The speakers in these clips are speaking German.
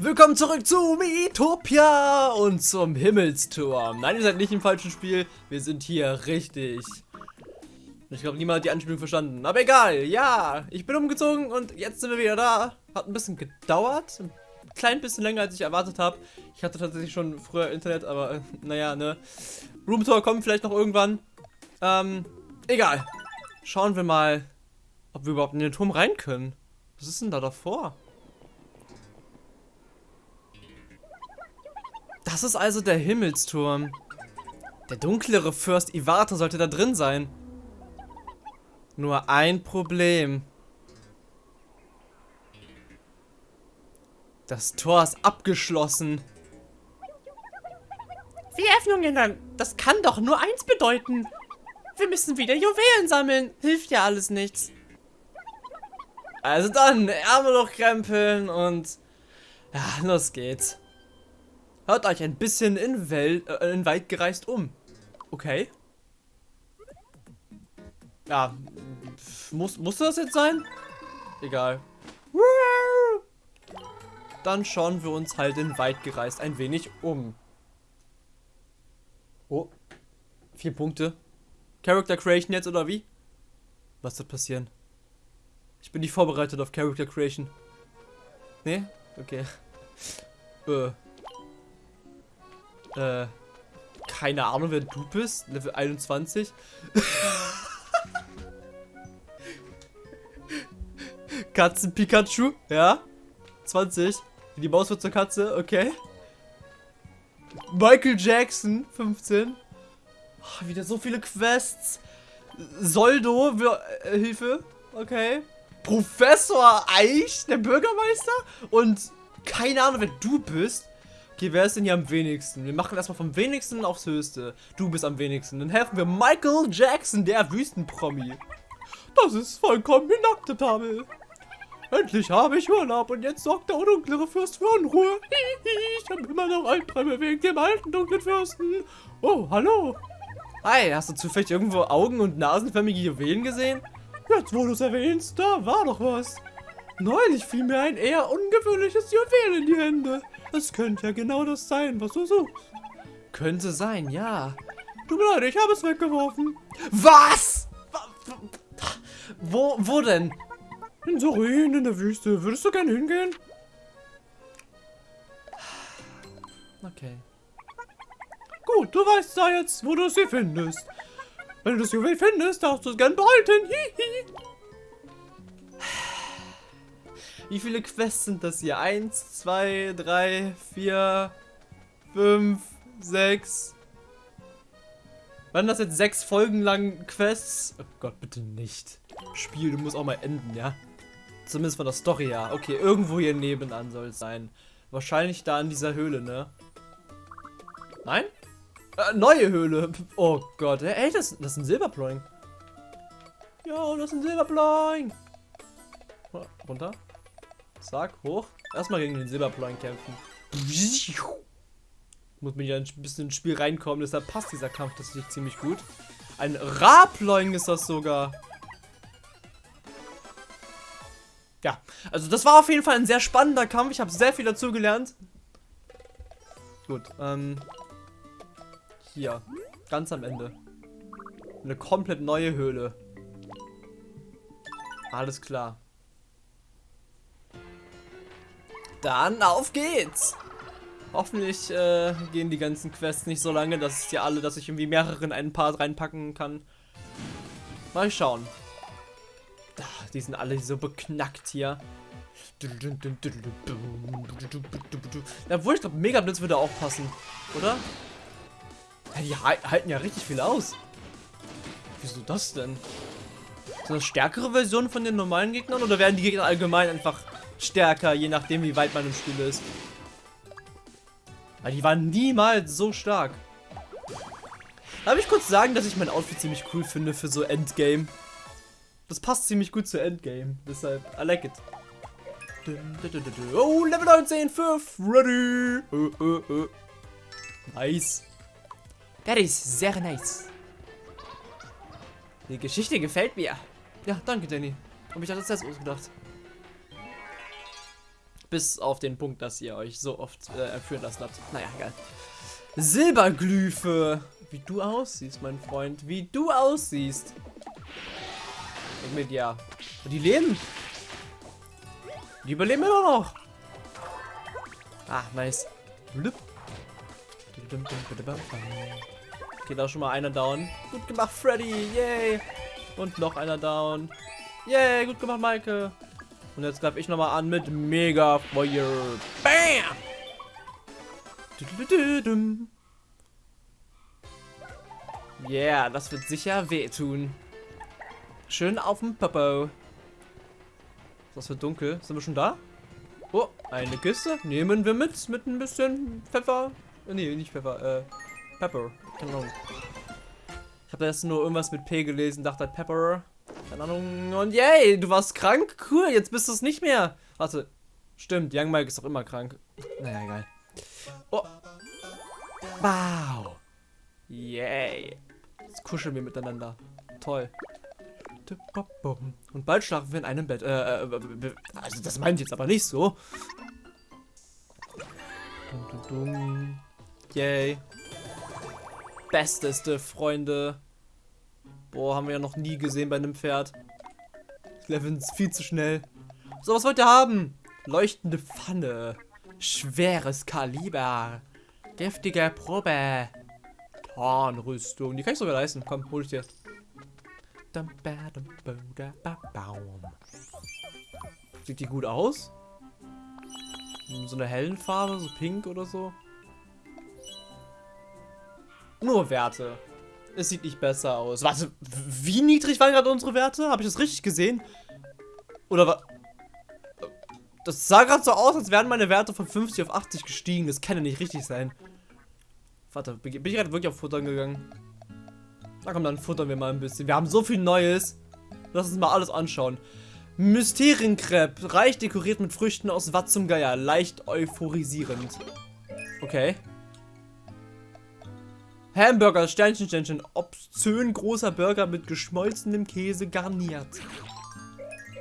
Willkommen zurück zu Miitopia und zum Himmelsturm. Nein, ihr seid nicht im falschen Spiel. Wir sind hier richtig. Ich glaube, niemand hat die Anspielung verstanden. Aber egal, ja. Ich bin umgezogen und jetzt sind wir wieder da. Hat ein bisschen gedauert. Ein klein bisschen länger, als ich erwartet habe. Ich hatte tatsächlich schon früher Internet, aber naja, ne. Roomtour kommt vielleicht noch irgendwann. Ähm, egal. Schauen wir mal, ob wir überhaupt in den Turm rein können. Was ist denn da davor? Das ist also der Himmelsturm. Der dunklere Fürst Ivata sollte da drin sein. Nur ein Problem. Das Tor ist abgeschlossen. Wie Öffnungen dann? Das kann doch nur eins bedeuten. Wir müssen wieder Juwelen sammeln. Hilft ja alles nichts. Also dann, Ärmel hochkrempeln und... Ja, los geht's. Hört euch ein bisschen in, Welt, äh, in Wald gereist um. Okay. Ja, muss, musste das jetzt sein? Egal. Dann schauen wir uns halt in Wald gereist ein wenig um. Oh. Vier Punkte. Character Creation jetzt oder wie? Was wird passieren? Ich bin nicht vorbereitet auf Character Creation. Nee? Okay. Äh. Äh, keine Ahnung, wer du bist. Level 21. Katzen Pikachu, ja. 20. Die Maus wird zur Katze, okay. Michael Jackson, 15. Oh, wieder so viele Quests. Soldo, wir, äh, Hilfe, okay. Professor Eich, der Bürgermeister. Und keine Ahnung, wer du bist. Okay, wer ist denn hier am wenigsten? Wir machen erstmal vom wenigsten aufs höchste. Du bist am wenigsten. Dann helfen wir Michael Jackson, der Wüstenpromi. Das ist vollkommen inakzeptabel. Endlich habe ich Urlaub und jetzt sorgt der undunkle Fürst für Unruhe. Ich habe immer noch Albträume wegen dem alten dunklen Fürsten. Oh, hallo. Hi, hast du zufällig irgendwo Augen- und nasenförmige Juwelen gesehen? Jetzt, wo du es erwähnst, da war doch was. Neulich fiel mir ein eher ungewöhnliches Juwel in die Hände. Es könnte ja genau das sein, was du suchst. Könnte sein, ja. Tut mir leid, ich habe es weggeworfen. Was? Wo, wo denn? In Sorin, in der Wüste. Würdest du gerne hingehen? Okay. Gut, du weißt da jetzt, wo du sie findest. Wenn du das Juwel findest, darfst du es gern behalten. Hihi. Wie viele Quests sind das hier? Eins, zwei, drei, vier, fünf, sechs. Waren das jetzt sechs Folgen lang Quests? Oh Gott, bitte nicht. Spiel, du musst auch mal enden, ja? Zumindest von der Story her. Okay, irgendwo hier nebenan soll es sein. Wahrscheinlich da in dieser Höhle, ne? Nein? Äh, neue Höhle. Oh Gott. Ey, das, das ist ein Silberploing. Ja, das ist ein Silberploing. Runter. Zack, hoch. Erstmal gegen den Silberplan kämpfen. Muss mir ja ein bisschen ins Spiel reinkommen, deshalb passt dieser Kampf tatsächlich ziemlich gut. Ein Raploing ist das sogar. Ja, also das war auf jeden Fall ein sehr spannender Kampf. Ich habe sehr viel dazu gelernt. Gut, ähm. Hier. Ganz am Ende. Eine komplett neue Höhle. Alles klar. Dann auf geht's! Hoffentlich äh, gehen die ganzen Quests nicht so lange, dass es ja alle, dass ich irgendwie mehrere in einen Part reinpacken kann. Mal schauen. Die sind alle so beknackt hier. Obwohl, ich glaube, Megablitz würde auch passen, oder? Die halten ja richtig viel aus. Wieso das denn? Sind das stärkere Versionen von den normalen Gegnern oder werden die Gegner allgemein einfach stärker, je nachdem wie weit man im Spiel ist. Weil die waren niemals so stark. Darf ich kurz sagen, dass ich mein Outfit ziemlich cool finde für so Endgame? Das passt ziemlich gut zu Endgame. Deshalb, I like it. Oh, Level 19, 5, ready. Uh, uh, uh. Nice. That is sehr nice. Die Geschichte gefällt mir. Ja, danke, Danny. Hab ich das selbst ausgedacht. Bis auf den Punkt, dass ihr euch so oft äh, entführen lassen habt. Naja, egal. Silberglyphe. Wie du aussiehst, mein Freund. Wie du aussiehst. Und mit ja. Die leben. Die überleben immer noch. Ah, nice. Okay, da schon mal einer down. Gut gemacht, Freddy. Yay. Und noch einer down. Yay, gut gemacht, Maike. Und jetzt greife ich nochmal an mit Mega Feuer. Bam! Yeah, das wird sicher wehtun. Schön auf dem Popo. Das für dunkel? Sind wir schon da? Oh, eine Kiste. Nehmen wir mit. Mit ein bisschen Pfeffer. Äh, nee, nicht Pfeffer. Äh, Pepper. Keine Ahnung. Ich habe jetzt nur irgendwas mit P gelesen. Dachte halt Pepper. Keine Ahnung. Und yay, du warst krank? Cool, jetzt bist du es nicht mehr. Warte. Stimmt, Young Mike ist doch immer krank. Naja, egal. Oh. Wow. Yay. Jetzt kuscheln wir miteinander. Toll. Und bald schlafen wir in einem Bett. Äh, äh, also das meint jetzt aber nicht so. Yay. Besteste Freunde. Boah, haben wir ja noch nie gesehen bei einem Pferd. Leveln viel zu schnell. So, was wollt ihr haben? Leuchtende Pfanne. Schweres Kaliber. Deftige Probe. Tarnrüstung. Die kann ich sogar leisten. Komm, hol ich dir. Sieht die gut aus? So eine hellen Farbe, so pink oder so. Nur Werte. Es sieht nicht besser aus. Warte, wie niedrig waren gerade unsere Werte? Habe ich das richtig gesehen? Oder was? Das sah gerade so aus, als wären meine Werte von 50 auf 80 gestiegen. Das kann ja nicht richtig sein. Warte, bin ich gerade wirklich auf Futtern gegangen? Na komm, dann futtern wir mal ein bisschen. Wir haben so viel Neues. Lass uns mal alles anschauen. Mysterienkrepp. Reich dekoriert mit Früchten aus Watt zum Geier. Leicht euphorisierend. Okay. Hamburger, Sternchen, Sternchen. Obszön großer Burger mit geschmolzenem Käse garniert.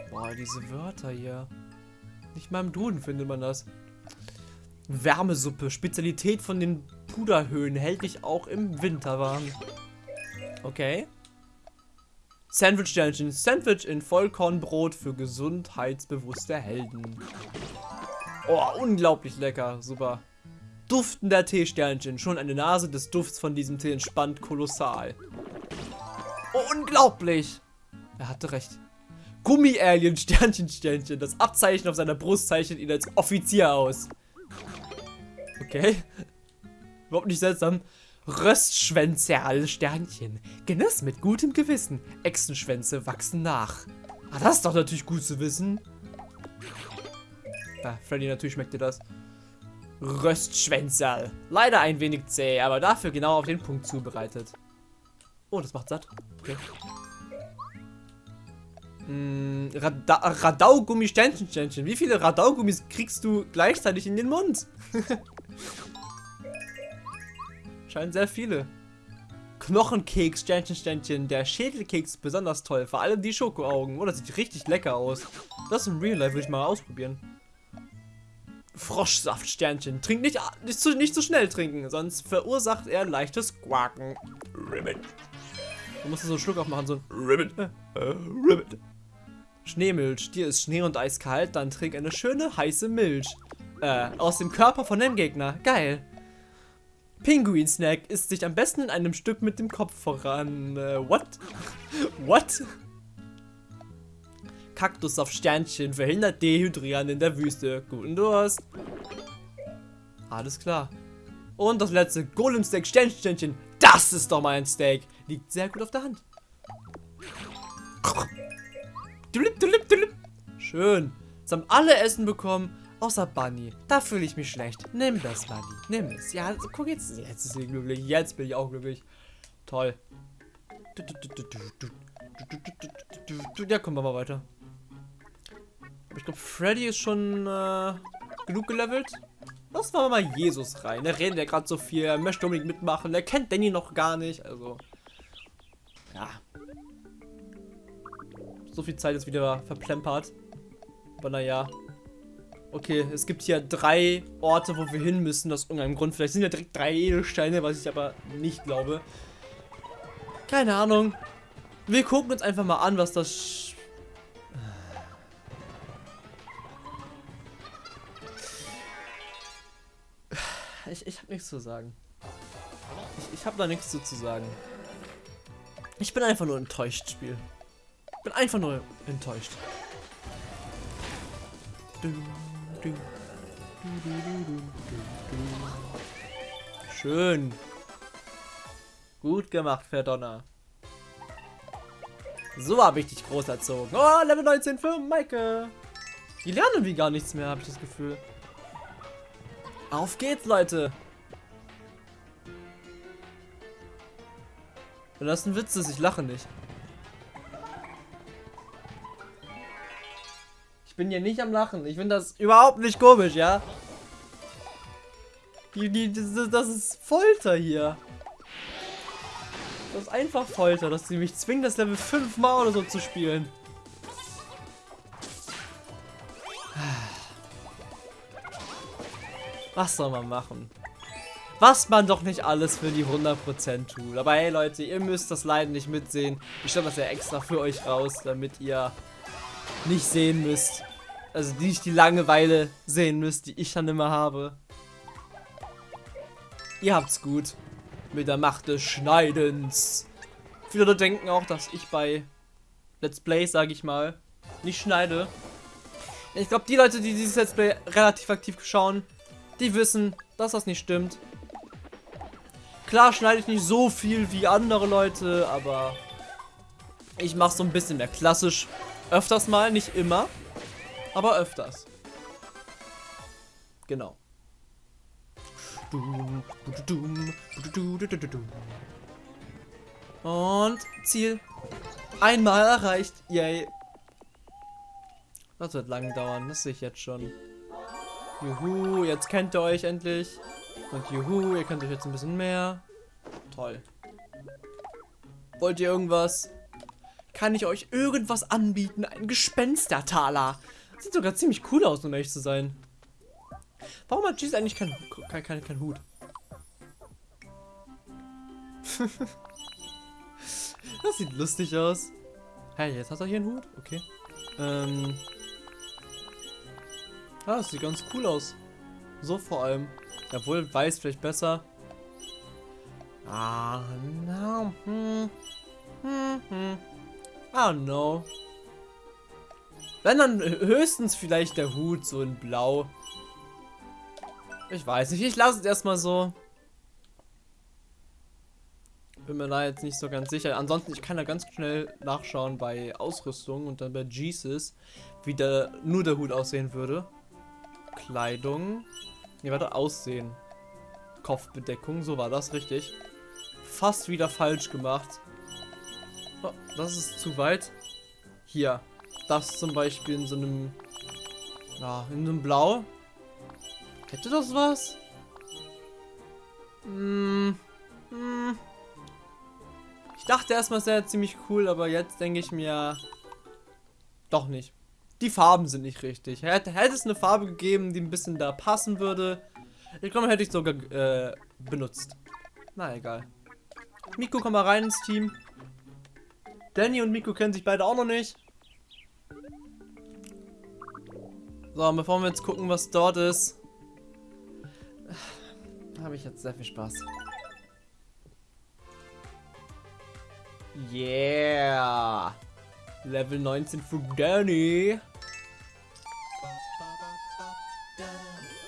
Boah, diese Wörter hier. Nicht mal im Duden findet man das. Wärmesuppe. Spezialität von den Puderhöhen. Hält dich auch im Winter warm. Okay. Sandwich-Sternchen. Sandwich in Vollkornbrot für gesundheitsbewusste Helden. Oh, unglaublich lecker. Super. Duftender Teesternchen. Schon eine Nase des Dufts von diesem Tee entspannt kolossal. Oh, unglaublich. Er hatte recht. Gummi-Alien, Sternchen, Sternchen. Das Abzeichen auf seiner Brust zeichnet ihn als Offizier aus. Okay. Überhaupt nicht seltsam. Röstschwänze, Sternchen. Genuss mit gutem Gewissen. Echsenschwänze wachsen nach. Ah, das ist doch natürlich gut zu wissen. Ah, Freddy, natürlich schmeckt dir das. Röstschwänzerl. Leider ein wenig zäh, aber dafür genau auf den Punkt zubereitet. Oh, das macht satt. Okay. Mm, Rada Radaugummi Sternchen, Sternchen. Wie viele Radaugummis kriegst du gleichzeitig in den Mund? Scheinen sehr viele. Knochenkeks, Sternchen, Sternchen. Der Schädelkeks ist besonders toll. Vor allem die Schokoaugen. Oh, das sieht richtig lecker aus. Das im Real Life würde ich mal ausprobieren. Froschsaft, Sternchen. Trink nicht, nicht, zu, nicht zu schnell trinken, sonst verursacht er leichtes Quaken. Ribbit. Du musst so einen Schluck aufmachen, so ein Ribbit. Äh, Ribbit. Schneemilch. Dir ist Schnee und eiskalt, dann trink eine schöne heiße Milch. Äh, aus dem Körper von dem Gegner. Geil. Pinguin-Snack isst sich am besten in einem Stück mit dem Kopf voran. Äh, what? what? Kaktus auf Sternchen verhindert Dehydrieren in der Wüste. Guten Durst. Alles klar. Und das letzte Golem-Steak Sternchen. Das ist doch mein Steak. Liegt sehr gut auf der Hand. Schön. Jetzt haben alle Essen bekommen. Außer Bunny. Da fühle ich mich schlecht. Nimm das, Bunny. Nimm es. Ja, also, guck jetzt. Jetzt ist sie glücklich. Jetzt bin ich auch glücklich. Toll. Ja, kommen wir mal weiter. Glaube, Freddy ist schon äh, genug gelevelt. Lass wir mal Jesus rein. Er redet ja gerade so viel. Er möchte unbedingt mitmachen. Er kennt Danny noch gar nicht. Also, ja. So viel Zeit ist wieder verplempert. Aber naja. Okay, es gibt hier drei Orte, wo wir hin müssen, aus irgendeinem Grund. Vielleicht sind ja direkt drei Edelsteine, was ich aber nicht glaube. Keine Ahnung. Wir gucken uns einfach mal an, was das... Ich, ich habe nichts zu sagen. Ich, ich habe da nichts zu, sagen. Ich bin einfach nur enttäuscht, Spiel. Ich bin einfach nur enttäuscht. Schön. Gut gemacht, Verdonner. So habe ich dich groß erzogen. Oh, Level 19 für Maike. Die lernen wie gar nichts mehr, habe ich das Gefühl. Auf geht's, Leute. Wenn das ein Witz ist, ich lache nicht. Ich bin hier nicht am Lachen. Ich finde das überhaupt nicht komisch, ja? Das ist Folter hier. Das ist einfach Folter, dass sie mich zwingen, das Level 5 mal oder so zu spielen. Was soll man machen? Was man doch nicht alles für die 100% tut. Aber hey Leute, ihr müsst das Leiden nicht mitsehen. Ich stelle das ja extra für euch raus, damit ihr nicht sehen müsst. Also nicht die Langeweile sehen müsst, die ich dann immer habe. Ihr habt's gut. Mit der Macht des Schneidens. Viele denken auch, dass ich bei Let's Play, sage ich mal, nicht schneide. Ich glaube, die Leute, die dieses Let's Play relativ aktiv schauen, die wissen, dass das nicht stimmt. Klar schneide ich nicht so viel wie andere Leute, aber ich mache so ein bisschen mehr klassisch. Öfters mal, nicht immer, aber öfters. Genau. Und Ziel. Einmal erreicht. Yay. Das wird lang dauern, das sehe ich jetzt schon. Juhu, jetzt kennt ihr euch endlich. Und juhu, ihr könnt euch jetzt ein bisschen mehr. Toll. Wollt ihr irgendwas? Kann ich euch irgendwas anbieten? Ein Gespenstertaler. Sieht sogar ziemlich cool aus, um ehrlich zu sein. Warum hat Cheese eigentlich keinen kein, kein, kein Hut? das sieht lustig aus. Hey, jetzt hat er hier einen Hut? Okay. Ähm. Ah, das sieht ganz cool aus. So vor allem. Obwohl, weiß vielleicht besser. Ah, no. Hm. Hm, hm. Don't know. Wenn dann höchstens vielleicht der Hut so in blau. Ich weiß nicht, ich lasse es erstmal so. Bin mir da jetzt nicht so ganz sicher. Ansonsten, ich kann da ganz schnell nachschauen bei Ausrüstung und dann bei Jesus, wie der, nur der Hut aussehen würde. Kleidung. Ne, warte, Aussehen. Kopfbedeckung, so war das richtig. Fast wieder falsch gemacht. Oh, das ist zu weit. Hier. Das zum Beispiel in so einem... Ja, in einem Blau. Hätte das was? Hm. Hm. Ich dachte erstmal, es wäre ziemlich cool, aber jetzt denke ich mir... Doch nicht. Die Farben sind nicht richtig. Hätte, hätte es eine Farbe gegeben, die ein bisschen da passen würde. Ich glaube, hätte ich sogar äh, benutzt. Na, egal. Miko, komm mal rein ins Team. Danny und Miko kennen sich beide auch noch nicht. So, bevor wir jetzt gucken, was dort ist, habe ich jetzt sehr viel Spaß. Yeah! Level 19 für Danny.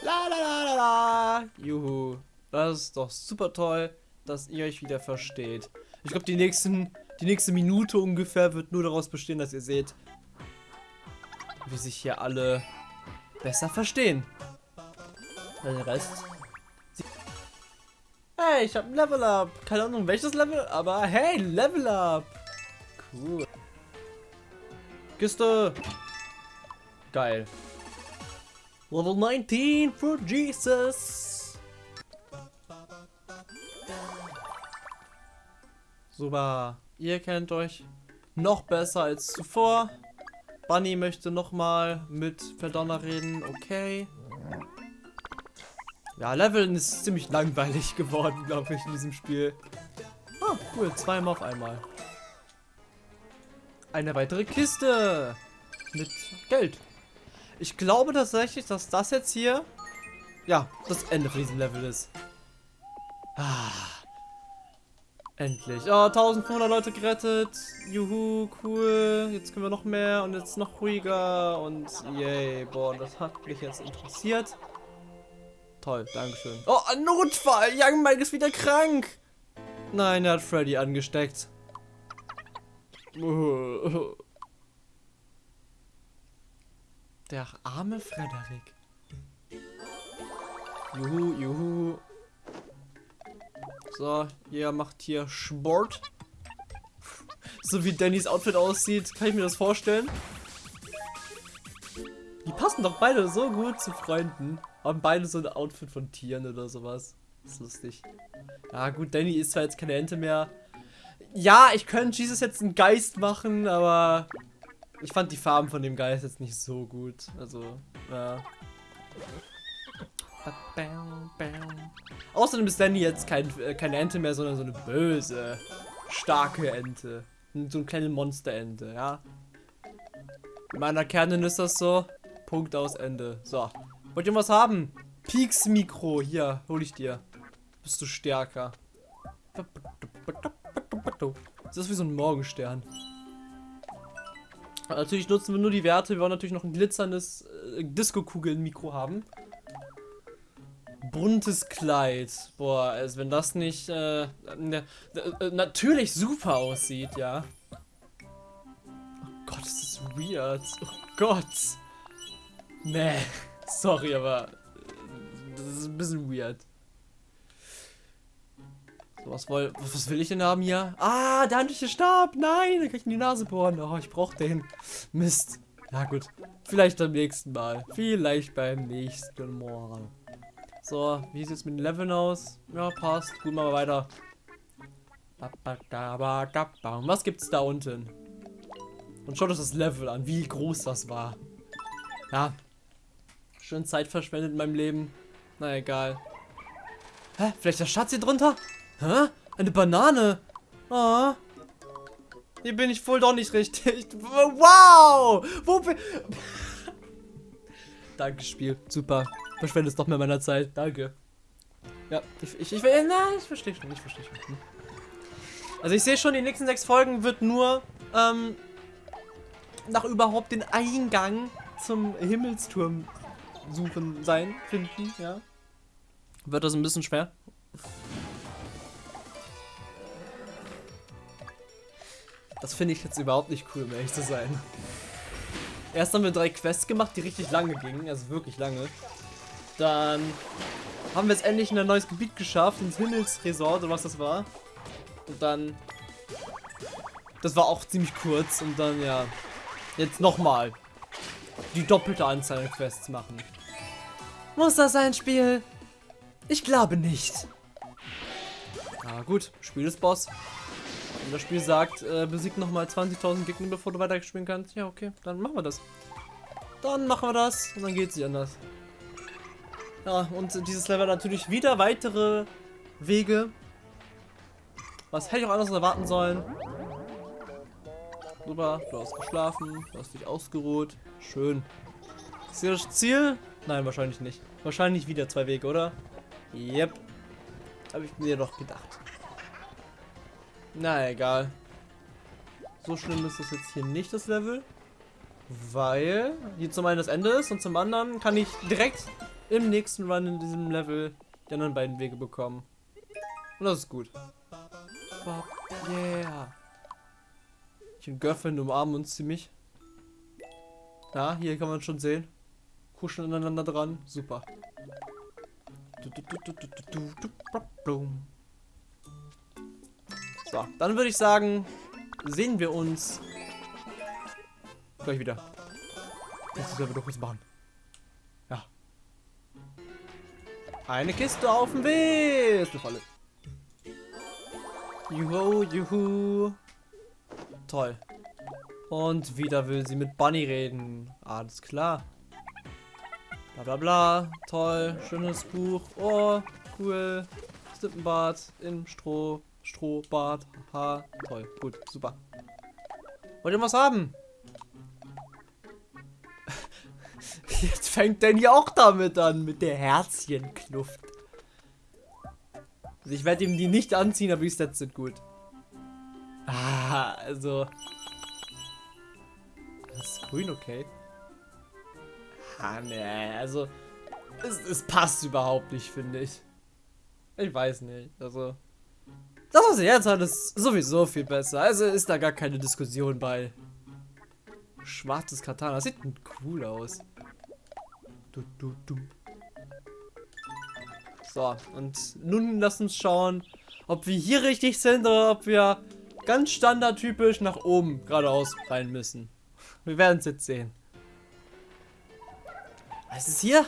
La la la la la. Juhu. Das ist doch super toll, dass ihr euch wieder versteht. Ich glaube, die nächsten, die nächste Minute ungefähr wird nur daraus bestehen, dass ihr seht, wie sich hier alle besser verstehen. Der Rest. Hey, ich habe ein Level Up. Keine Ahnung, welches Level, aber hey, Level Up. Cool. Kiste. Geil. Level 19 for Jesus. Super. Ihr kennt euch noch besser als zuvor. Bunny möchte nochmal mit Verdonner reden. Okay. Ja, Leveln ist ziemlich langweilig geworden, glaube ich, in diesem Spiel. Ah, cool. Zweimal auf einmal. Eine weitere Kiste. Mit Geld. Ich glaube tatsächlich, dass das jetzt hier, ja, das Ende von diesem Level ist. Ah. Endlich. Oh, 1500 Leute gerettet. Juhu, cool. Jetzt können wir noch mehr und jetzt noch ruhiger und yay. Boah, das hat mich jetzt interessiert. Toll, Dankeschön. Oh, ein Notfall. Young Mike ist wieder krank. Nein, er hat Freddy angesteckt. Der arme Frederik. Juhu, juhu. So, ihr macht hier Sport. So wie Dannys Outfit aussieht, kann ich mir das vorstellen. Die passen doch beide so gut zu Freunden. Haben beide so ein Outfit von Tieren oder sowas. Das ist lustig. Ja gut, Danny ist zwar jetzt keine Ente mehr. Ja, ich könnte Jesus jetzt einen Geist machen, aber ich fand die Farben von dem Geist jetzt nicht so gut. Also, ja. Außerdem ist Danny jetzt kein, äh, keine Ente mehr, sondern so eine böse, starke Ente. So eine kleine Monsterente, ja. In meiner Kernin ist das so. Punkt aus Ende. So. Wollt ihr was haben? Peaks Mikro. Hier, hol ich dir. Bist du stärker. Das ist wie so ein Morgenstern. Natürlich nutzen wir nur die Werte. Wir wollen natürlich noch ein glitzerndes äh, Disco-Kugeln-Mikro haben. Buntes Kleid. Boah, also wenn das nicht äh, ne, äh, natürlich super aussieht, ja. Oh Gott, das ist weird. Oh Gott. Nee. Sorry, aber äh, das ist ein bisschen weird. So, was, woll, was will ich denn haben hier? Ah, der handliche Stab. Nein, da kann ich in die Nase bohren. Oh, ich brauche den. Mist. Na gut. Vielleicht beim nächsten Mal. Vielleicht beim nächsten Mal. So, wie sieht es mit den Leveln aus? Ja, passt. Gut, machen wir weiter. Was gibt's da unten? Und schaut euch das Level an, wie groß das war. Ja. Schön Zeit verschwendet in meinem Leben. Na egal. Hä? Vielleicht der Schatz hier drunter? Hä? Eine Banane? Oh. Hier bin ich wohl doch nicht richtig. Wow! Wo bin... Danke, Spiel. Super. Verschwendest doch mehr meiner Zeit. Danke. Ja, ich, ich, ich, na, ich verstehe schon, ich verstehe schon. Also ich sehe schon, die nächsten sechs Folgen wird nur, ähm, nach überhaupt den Eingang zum Himmelsturm suchen sein, finden, ja. Wird das ein bisschen schwer. Das finde ich jetzt überhaupt nicht cool, um ehrlich zu sein. Erst haben wir drei Quests gemacht, die richtig lange gingen, also wirklich lange. Dann haben wir es endlich in ein neues Gebiet geschafft, ins Himmelsresort oder was das war. Und dann... Das war auch ziemlich kurz und dann, ja... Jetzt nochmal. Die doppelte Anzahl an Quests machen. Muss das ein Spiel? Ich glaube nicht. Ah gut, Spiel ist Boss. Wenn das Spiel sagt, äh, besiegt nochmal 20.000 Gegner, bevor du weiterspielen kannst. Ja, okay, dann machen wir das. Dann machen wir das und dann geht es nicht anders. Ja, und dieses Level natürlich wieder weitere Wege. Was hätte ich auch anders erwarten sollen? Super, du hast geschlafen, du hast dich ausgeruht. Schön. Ist hier das Ziel? Nein, wahrscheinlich nicht. Wahrscheinlich wieder zwei Wege, oder? Yep. Habe ich mir doch gedacht. Na, egal. So schlimm ist das jetzt hier nicht, das Level. Weil hier zum einen das Ende ist und zum anderen kann ich direkt im nächsten Run in diesem Level die anderen beiden Wege bekommen. Und das ist gut. Yeah. Ich und Girlfriend umarmen uns ziemlich. Ja, hier kann man schon sehen. Kuscheln aneinander dran. Super. So, dann würde ich sagen, sehen wir uns gleich wieder. Das ist ja wieder kurz machen. Eine Kiste auf dem Weg. Ist eine Falle. Juhu, juhu. Toll. Und wieder will sie mit Bunny reden. Alles klar. Bla bla bla. Toll. Schönes Buch. Oh, cool. Slippenbart im Stroh. Strohbart. Ha. Toll. Gut. Super. Wollt ihr was haben? Jetzt fängt Danny auch damit an, mit der Herzchenkluft. Also ich werde ihm die nicht anziehen, aber die Stats sind gut. Ah, also... Das ist grün, okay. Ah, ne, also... Es, es passt überhaupt nicht, finde ich. Ich weiß nicht, also... Das, was er jetzt hat, ist sowieso viel besser. Also ist da gar keine Diskussion bei. Schwarzes Katana, das sieht cool aus. Du, du, du. So, und nun lass uns schauen, ob wir hier richtig sind oder ob wir ganz standardtypisch nach oben geradeaus rein müssen. Wir werden es jetzt sehen. Was ist hier?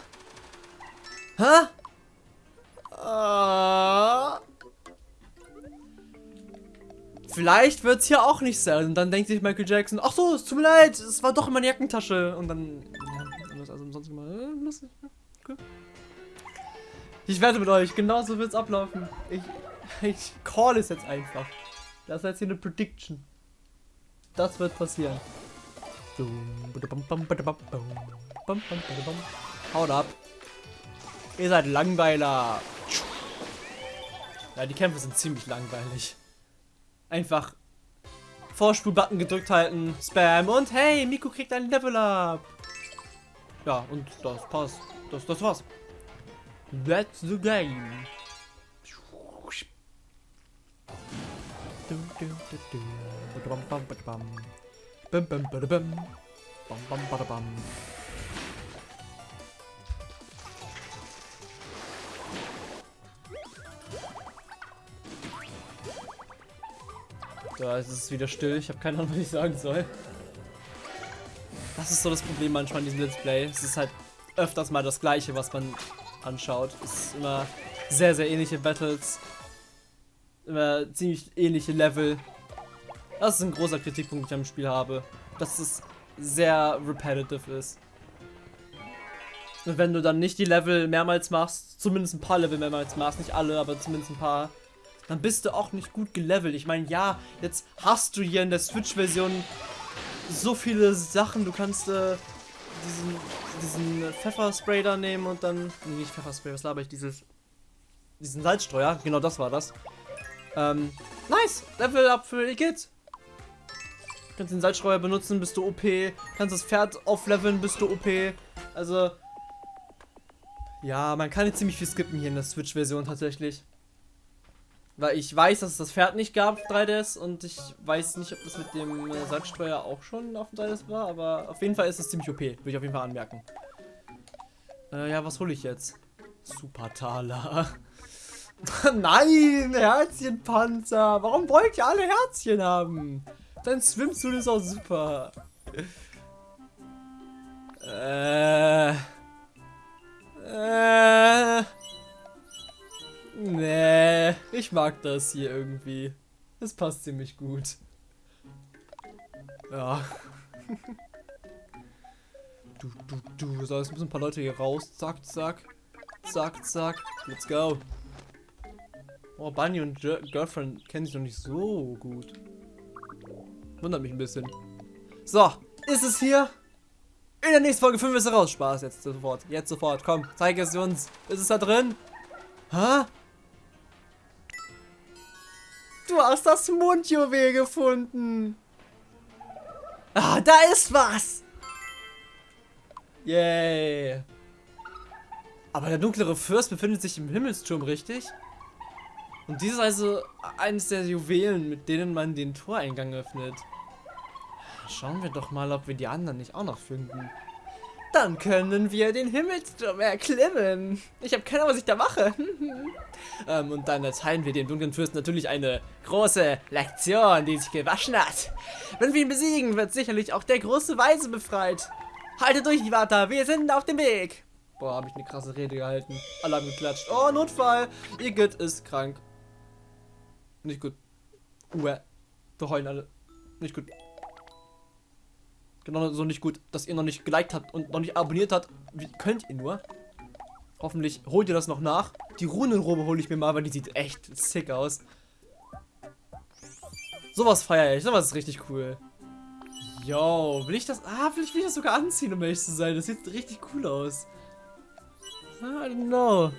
Hä? Uh, vielleicht wird es hier auch nicht sein. Und dann denkt sich Michael Jackson, ach so, es tut mir leid, es war doch in meiner Jackentasche. Und dann, ja, also sonst immer, äh. Ich wette mit euch, genauso wird es ablaufen. Ich, ich call es jetzt einfach. Das ist jetzt hier eine Prediction. Das wird passieren. Haut ab. Ihr seid Langweiler. Ja, die Kämpfe sind ziemlich langweilig. Einfach Vorspulbutton gedrückt halten, Spam und hey, Miko kriegt ein Level up. Ja, und das passt. Das, das war's. That's the game. Da ist es wieder still. Ich habe keine Ahnung, was ich sagen soll. Das ist so das Problem manchmal in diesem Let's Play. Es ist halt öfters mal das gleiche, was man anschaut. Es ist immer sehr, sehr ähnliche Battles. Immer ziemlich ähnliche Level. Das ist ein großer Kritikpunkt, den ich am Spiel habe. Dass es sehr repetitive ist. Und wenn du dann nicht die Level mehrmals machst, zumindest ein paar Level mehrmals machst, nicht alle, aber zumindest ein paar, dann bist du auch nicht gut gelevelt. Ich meine, ja, jetzt hast du hier in der Switch-Version so viele Sachen. Du kannst äh, diesen, diesen Pfefferspray da nehmen und dann. Nee, nicht Pfefferspray, was laber ich? Dieses. Diesen Salzstreuer, genau das war das. Ähm, nice! Level up für Igitt! Kannst den Salzstreuer benutzen, bist du OP. Kannst das Pferd aufleveln, bist du OP. Also. Ja, man kann jetzt ziemlich viel skippen hier in der Switch-Version tatsächlich. Weil ich weiß, dass es das Pferd nicht gab 3DS und ich weiß nicht, ob das mit dem äh, Salzstreuer auch schon auf dem 3DS war, aber auf jeden Fall ist es ziemlich OP, würde ich auf jeden Fall anmerken. Äh, ja, was hole ich jetzt? Super Taler. Nein, Herzchenpanzer. Warum wollt ihr alle Herzchen haben? Dein Swimsuit ist auch super. Äh. Äh. Nee, ich mag das hier irgendwie. Es passt ziemlich gut. Ja. Du, du, du. So, jetzt müssen ein paar Leute hier raus. Zack, zack. Zack, zack. Let's go. Oh, Bunny und G Girlfriend kennen sich noch nicht so gut. Wundert mich ein bisschen. So, ist es hier? In der nächsten Folge 5 ist er raus. Spaß, jetzt sofort. Jetzt sofort. Komm, zeig es uns. Ist es da drin? Hä? Du hast das Mundjuwel gefunden. Ah, da ist was. Yay. Aber der dunklere Fürst befindet sich im Himmelsturm, richtig? Und dies ist also eines der Juwelen, mit denen man den Toreingang öffnet. Schauen wir doch mal, ob wir die anderen nicht auch noch finden. Dann können wir den Himmelsturm erklimmen. Ich habe keine Ahnung, was ich da mache. ähm, und dann erteilen wir dem dunklen Fürsten natürlich eine große Lektion, die sich gewaschen hat. Wenn wir ihn besiegen, wird sicherlich auch der große Weise befreit. Halte durch, Iwata, wir sind auf dem Weg. Boah, habe ich eine krasse Rede gehalten. Alle haben geklatscht. Oh, Notfall. Igitt ist krank. Nicht gut. Uah. Wir heulen alle. Nicht gut. Genau so nicht gut, dass ihr noch nicht geliked habt und noch nicht abonniert habt. Wie könnt ihr nur? Hoffentlich holt ihr das noch nach. Die Runenrobe hole ich mir mal, weil die sieht echt sick aus. Sowas feiere ich. Sowas ist richtig cool. Yo, will ich das... Ah, vielleicht will ich das sogar anziehen, um ehrlich zu sein. Das sieht richtig cool aus. I don't know.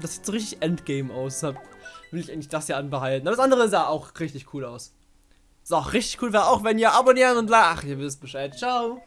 Das sieht so richtig Endgame aus. Deshalb will ich eigentlich das hier anbehalten. Aber das andere sah auch richtig cool aus. So, richtig cool wäre auch, wenn ihr abonnieren und. Ach, ihr wisst Bescheid. Ciao.